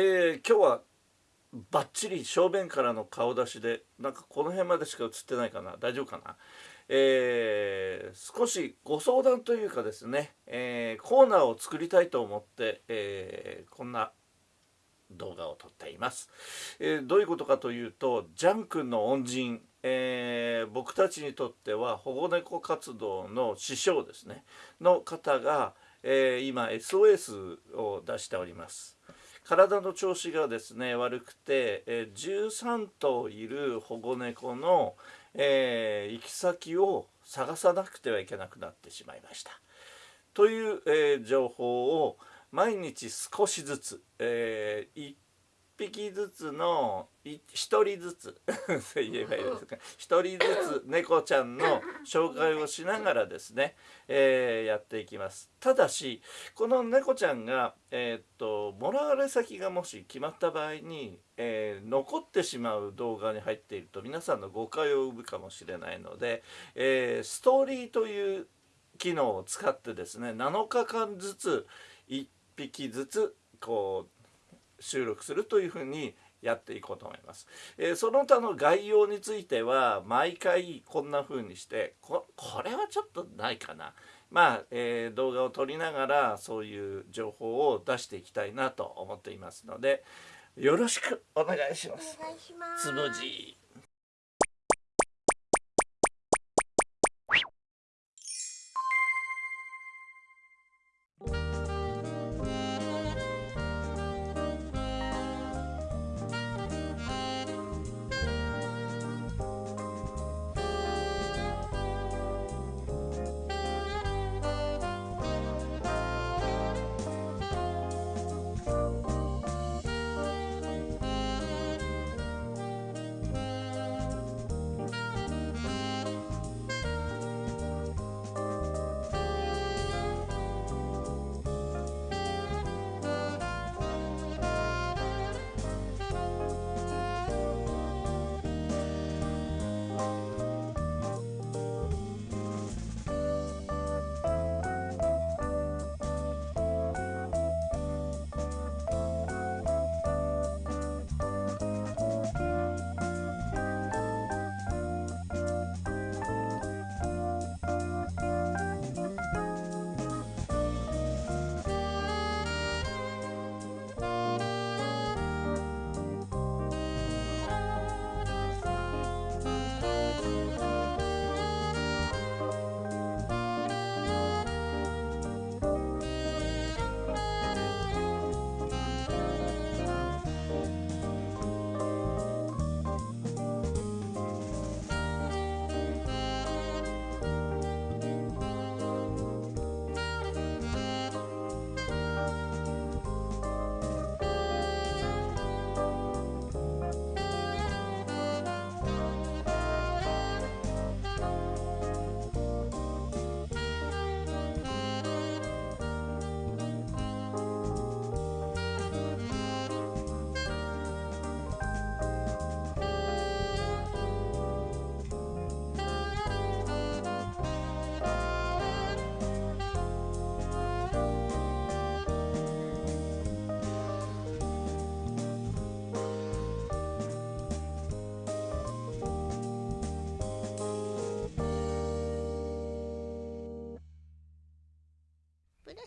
えー、今日はバッチリ正面からの顔出しでなんかこの辺までしか映ってないかな。大丈夫かな？えー、少しご相談というかですね、えー、コーナーを作りたいと思って、え、こんな動画を撮っています、えどういうことかというとジャン君の恩人、え僕たちにとっては保護猫活動の師匠ですね。の方が、え今 SOS を出しております。体の調子がですね悪くて、え13頭いる保護猫の、えー、行き先を探さなくてはいけなくなってしまいました。という、えー、情報を毎日少しずつ、えー、1匹ずつの1人ずつ。言えばいいですか。1人ずつ猫ちゃんの紹介をしながらですね、えー、やっていきます。ただしこの猫ちゃんが、えー、っともらわれ先がもし決まった場合に、えー、残ってしまう動画に入っていると皆さんの誤解を生むかもしれないので、えストーリーという機能を使ってですね7日間ずつ1匹ずつこう収録するというふうにやっていこうと思います。えー、その他の概要については毎回こんな風にしてこれはちょっとないかな。まあ、えー、動画を撮りながらそういう情報を出していきたいなと思っていますのでよろしくお願いします。つむじ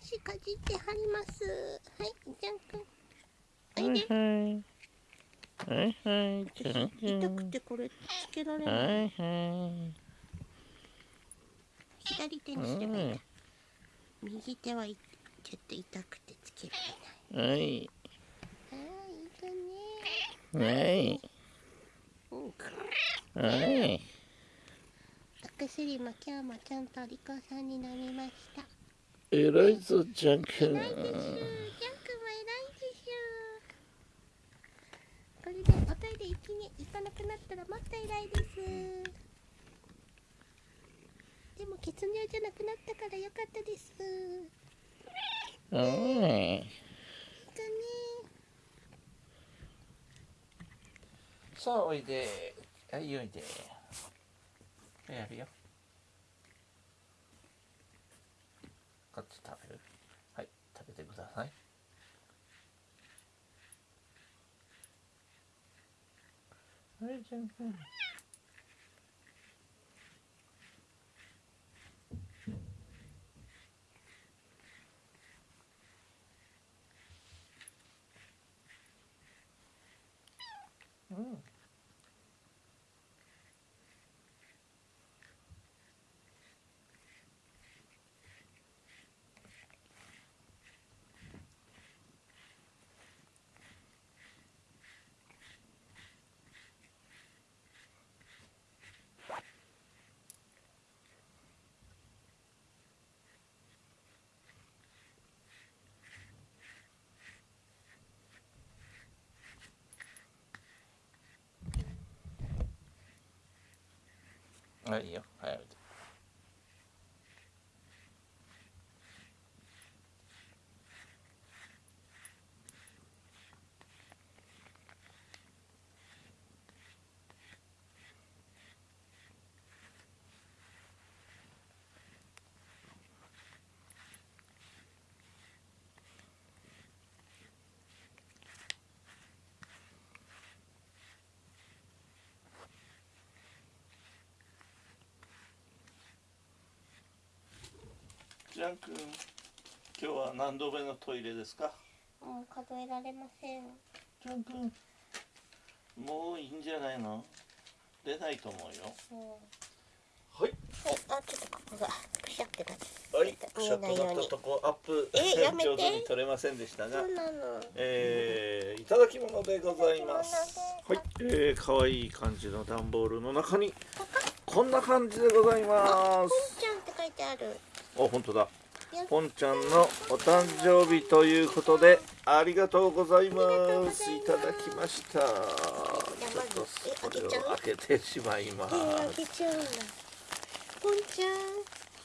しかじってはりますはいじゃんくんおいではいはい痛くてこれつけられない。はいはい左手にすればいい。んだ右手はちょっと痛くてつけられない。はい。はい。いい。かねはいはい。お薬も今日もちゃんとお利口さんになりました偉いぞジャン君ジャン。君も偉いでしょこれでおトイレ行きに行かなくなったらもっと偉いで。すでも血尿じゃなくなったからよかったですうんいさあおいではいおいで。やるよ食べる。はい食べてください。あれじゃんはいいいよはいジャン君今日は何度目のトイレですか？もう数えられません。ジャン君もういいんじゃないの？出ないと思うよ。うん。はい。はいあちょっとここがくしゃってなってはい。見シャッとえなった。とこアップえやめて。上手に取れませんでしたが。そうなの。えーいただき物でございます。いはい、えー、かわいい感じの段ボールの中にこんな感じでございます。ちゃんって書いてあるお本当だ。や。ポンちゃんのお誕生日ということでありがとうございます。ざいただきました。ちょっとえこれを開けてしまいます。ポンちゃん。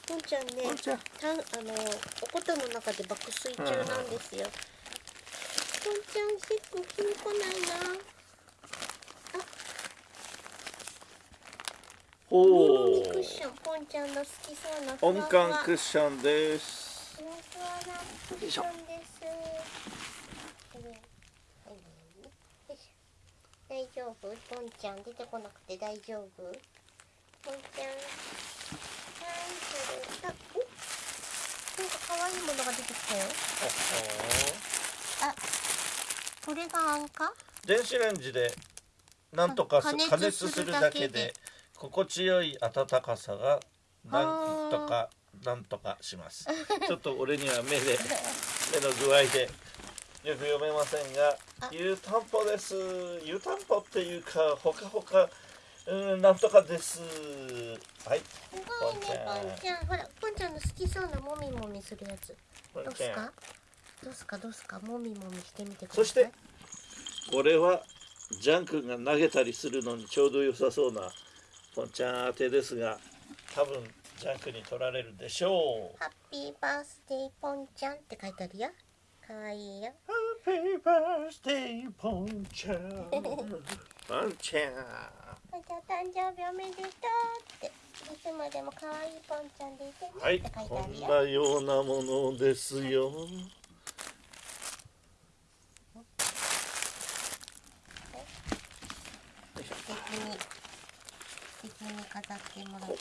ポンちゃんねポンちゃん。たあのおことの中で爆睡中なんですよ、ポンちゃん結構気に来ないな。ほうションポンちゃんの好きそうなふ音感クッションですよいしょ。大丈夫？ポンちゃん出てこなくて大丈夫？ポンちゃん。なんか可愛いものが出てきたよ。あこれがあんか？電子レンジでなんとかす加熱するだけで心地よい温かさがなんとかなんとかします。ちょっと俺には目で 目の具合でよく読めませんがあ。湯たんぽです。湯たんぽっていうかほかほかうんなんとかです。はい。すごいねポンちゃん。ほらポンちゃんの好きそうなもみもみするやつ。ポンちゃん。どうすか？どうすか？どうすか？もみもみしてみてください。そしてこれはジャン君が投げたりするのにちょうど良さそうなポンちゃん当てですが多分ジャン君に取られるでしょう。ハッピーバースデーポンちゃんって書いてあるよ。かわいいよ。ハッピーバースデーポンちゃん。ポンちゃんポンちゃん誕生日おめでとうって。いつまでもかわいいポンちゃんでいてね。はいって書いてこんあるよ。なようなものですよ素敵に飾ってもらって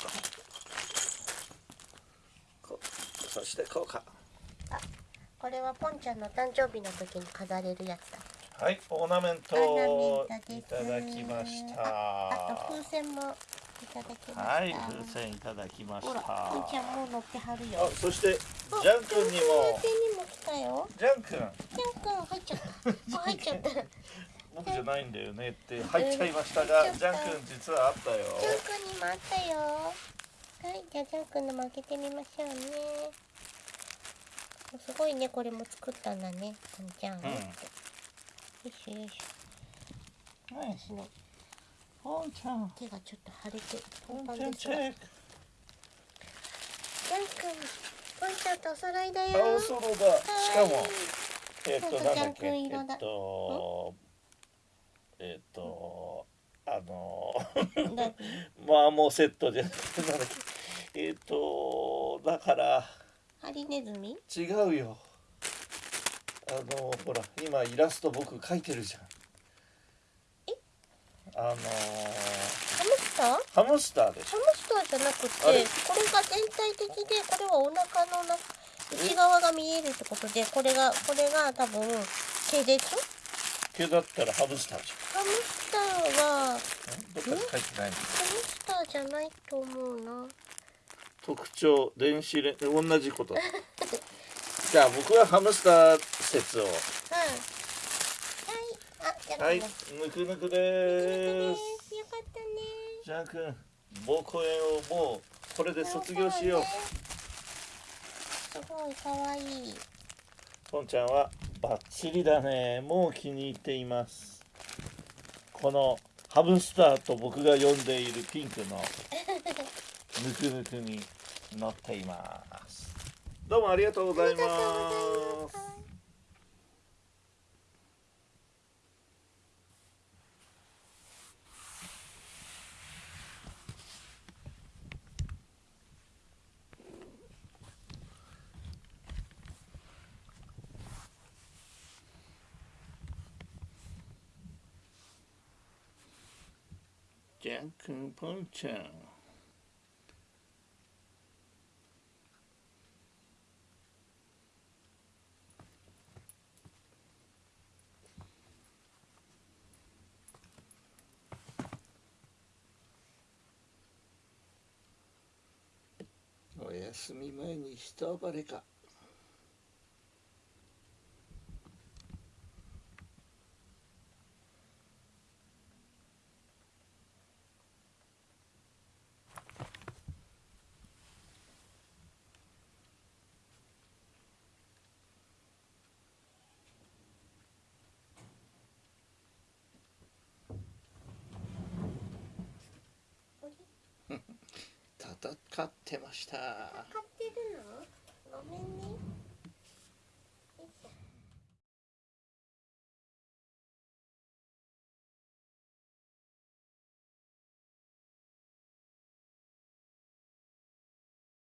こうそしてこうか。これはポンちゃんの誕生日の時に飾れるやつだ。はいオーナメントをいただきました。あと風船もいただきました。はい風船いただきました。ポンちゃんもう乗ってはるよ。あそしてあジャン君にも。ジャン君。ジャン君入っちゃった。あ入っちゃった僕じゃないんだよねって入っちゃいましたが、うんジャン君実はあったよ。君にもあったよ。はいじゃあジャン君のも開けてみましょうね。すごいねこれも作ったんだねポンちゃん、うん。よいしょよいしょ。はい私のポンちゃん手がちょっと腫れてポンパンパンちゃんチェッですがジャン君ポンちゃんとお揃いだよ。ク青空だ。しかもえっ、となんだっけ？えっ、とえっ、とあのだ？まあもうセットじゃなくてなんだっけえっ、とだからハリネズミ？違うよ。あのほら今イラスト僕描いてるじゃん。あのーハムスター？ハムスターでしハムスターじゃなくてこれが全体的でこれはお腹のな内側が見えるってことでこれがこれが多分毛でしょ？ょ毛だったらハムスターじハムスターはゃんどっかに書いてないの。ハムスターじゃないと思うな。特徴電子レン同じこと。じゃあ僕はハムスター説を。うんはいぬくぬくよです。かったねジャン君膀胱炎をもうこれで卒業しよう。すごい可愛いポンちゃんはバッチリだね。もう気に入っています。このハムスターと僕が呼んでいるピンクのぬくぬくに乗っています。どうもありがとうございますジャン君ポンちゃんお休み前に一暴れか。戦ってました。戦ってるの？ごめんね。